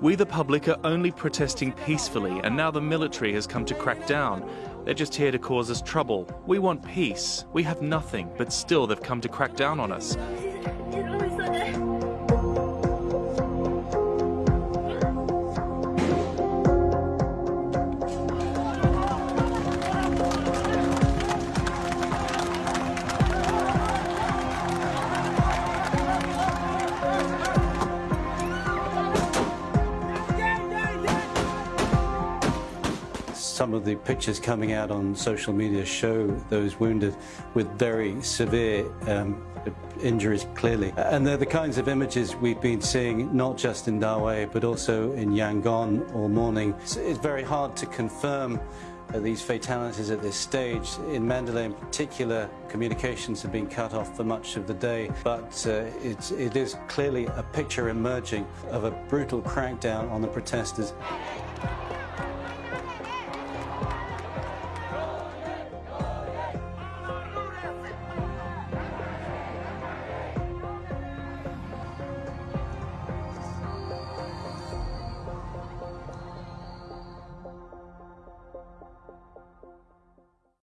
We, the public, are only protesting peacefully, and now the military has come to crack down. They're just here to cause us trouble. We want peace. We have nothing, but still they've come to crack down on us. Some of the pictures coming out on social media show those wounded with very severe um, injuries clearly. And they're the kinds of images we've been seeing not just in Dawei but also in Yangon all morning. It's, it's very hard to confirm uh, these fatalities at this stage. In Mandalay in particular, communications have been cut off for much of the day, but uh, it's, it is clearly a picture emerging of a brutal crackdown on the protesters.